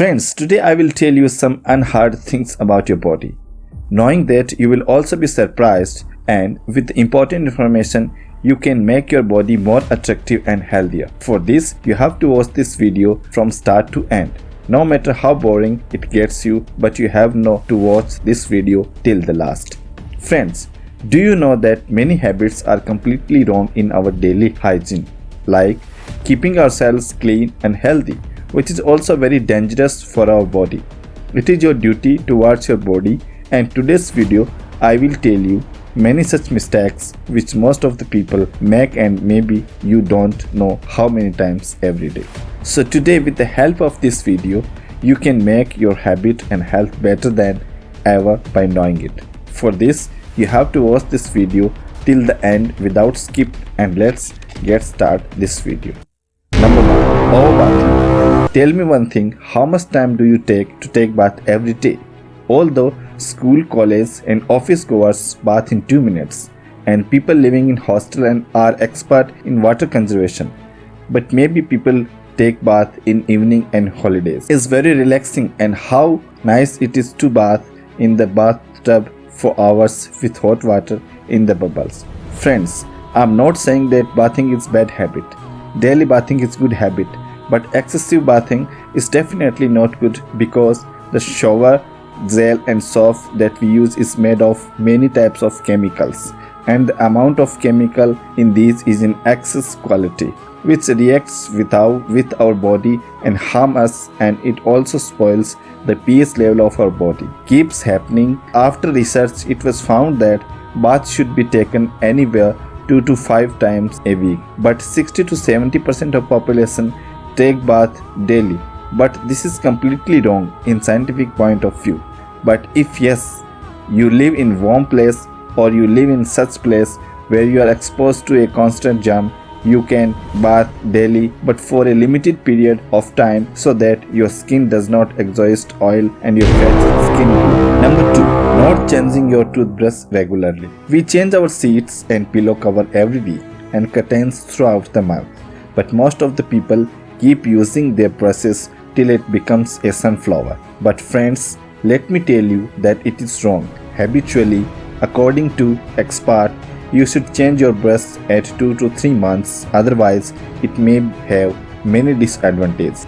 Friends, today I will tell you some unheard things about your body. Knowing that you will also be surprised and with important information you can make your body more attractive and healthier. For this, you have to watch this video from start to end. No matter how boring it gets you, but you have no to watch this video till the last. Friends, do you know that many habits are completely wrong in our daily hygiene, like keeping ourselves clean and healthy, which is also very dangerous for our body. It is your duty to watch your body and today's video I will tell you many such mistakes which most of the people make and maybe you don't know how many times every day. So today with the help of this video you can make your habit and health better than ever by knowing it. For this you have to watch this video till the end without skip and let's get start this video. Number 1. Overbathing. Tell me one thing, how much time do you take to take bath every day? Although school, college and office goers bath in 2 minutes and people living in hostel and are expert in water conservation. But maybe people take bath in evening and holidays. It's very relaxing and how nice it is to bath in the bathtub for hours with hot water in the bubbles. Friends, I'm not saying that bathing is bad habit. Daily bathing is good habit, but excessive bathing is definitely not good because the shower gel and soap that we use is made of many types of chemicals and the amount of chemical in these is in excess quality which reacts with our, with our body and harm us and it also spoils the pH level of our body. Keeps happening. After research it was found that bath should be taken anywhere 2 to 5 times a week but 60 to 70% of population take bath daily but this is completely wrong in scientific point of view. But if yes, you live in warm place or you live in such place where you are exposed to a constant germ you can bath daily but for a limited period of time so that your skin does not exhaust oil and your fat skin Number 2. Not changing your toothbrush regularly. We change our sheets and pillow cover every week and curtains throughout the month. But most of the people keep using their brushes till it becomes a sunflower. But friends, let me tell you that it is wrong. Habitually, according to expert you should change your brush at 2 to 3 months otherwise it may have many disadvantages.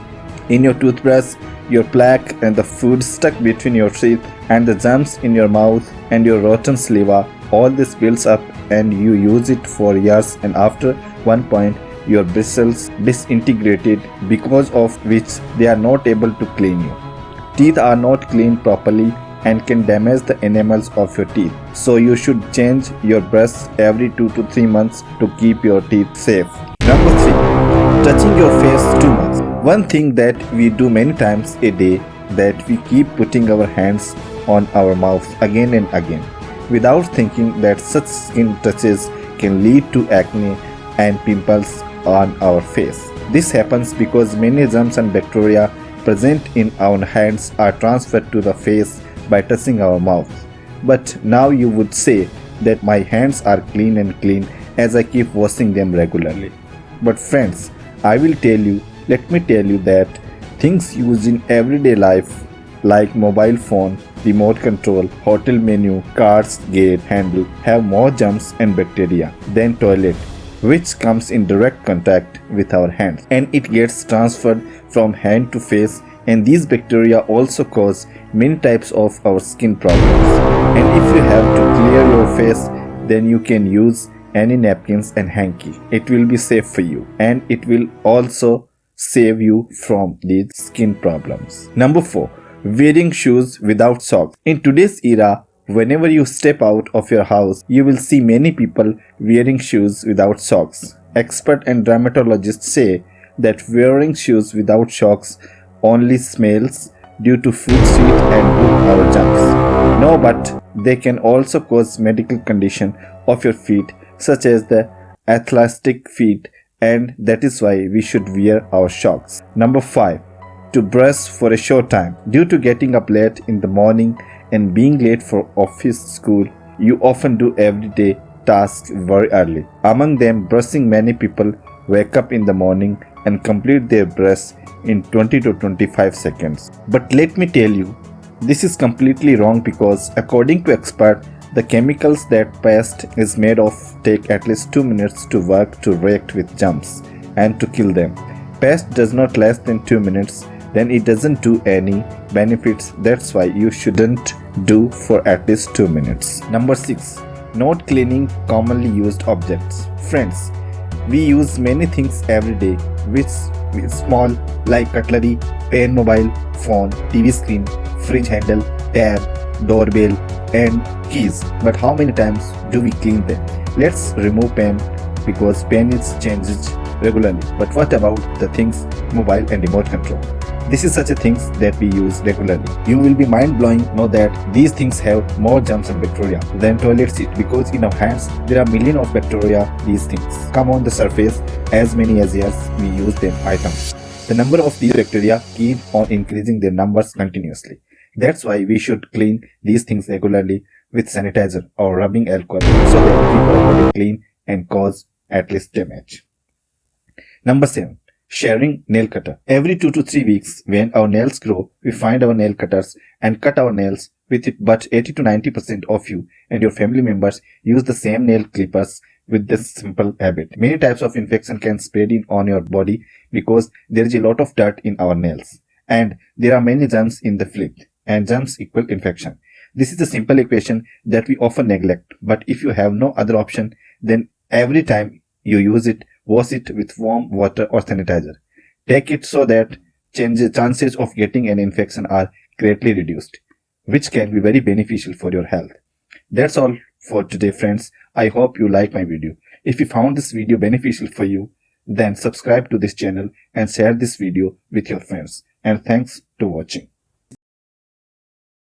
In your toothbrush, your plaque and the food stuck between your teeth and the germs in your mouth and your rotten saliva all this builds up and you use it for years and after one point your bristles disintegrated because of which they are not able to clean you. Teeth are not cleaned properly and can damage the enamels of your teeth. So you should change your brush every 2 to 3 months to keep your teeth safe. Number 3. Touching your face too much. One thing that we do many times a day that we keep putting our hands on our mouth again and again without thinking that such skin touches can lead to acne and pimples on our face. This happens because many germs and bacteria present in our hands are transferred to the face by touching our mouth. But now you would say that my hands are clean and clean as I keep washing them regularly. But friends, I will tell you, let me tell you that things used in everyday life like mobile phone, remote control, hotel menu, car's gate handle have more germs and bacteria than toilet which comes in direct contact with our hands and it gets transferred from hand to face and these bacteria also cause many types of our skin problems. And if you have to clear your face then you can use any napkins and hanky. It will be safe for you and it will also save you from these skin problems. Number 4 wearing shoes without socks. In today's era whenever you step out of your house you will see many people wearing shoes without socks expert and dermatologists say that wearing shoes without socks only smells due to food sweet and good our germs. No, but they can also cause medical condition of your feet such as the athletic feet and that is why we should wear our socks. Number 5. To brush for a short time. Due to getting up late in the morning and being late for office school, you often do everyday tasks very early. Among them, brushing many people wake up in the morning and complete their brush in 20 to 25 seconds. But let me tell you, this is completely wrong because according to expert, the chemicals that paste is made of take at least 2 minutes to work to react with germs and to kill them. Paste does not less than 2 minutes then it doesn't do any benefits that's why you shouldn't do for at least 2 minutes. Number 6. Not cleaning commonly used objects. Friends, we use many things every day which is small like cutlery, pen mobile, phone, TV screen, fridge handle, tab, doorbell and keys. But how many times do we clean them? Let's remove pen because pen is changed regularly. But what about the things mobile and remote control? This is such a things that we use regularly. You will be mind-blowing know that these things have more germs and bacteria than toilet seat because in our hands there are millions of bacteria these things come on the surface as many as years we use them items. The number of these bacteria keep on increasing their numbers continuously. That's why we should clean these things regularly with sanitizer or rubbing alcohol so that we body clean and cause at least damage. Number 7 sharing nail cutter. Every 2 to 3 weeks when our nails grow, we find our nail cutters and cut our nails with it but 80 to 90% of you and your family members use the same nail clippers with this simple habit. Many types of infection can spread in on your body because there is a lot of dirt in our nails and there are many germs in the fluid and germs equal infection. This is a simple equation that we often neglect but if you have no other option then every time you use it wash it with warm water or sanitizer. Take it so that chances of getting an infection are greatly reduced, which can be very beneficial for your health. That's all for today friends. I hope you like my video. If you found this video beneficial for you, then subscribe to this channel and share this video with your friends. And thanks to watching.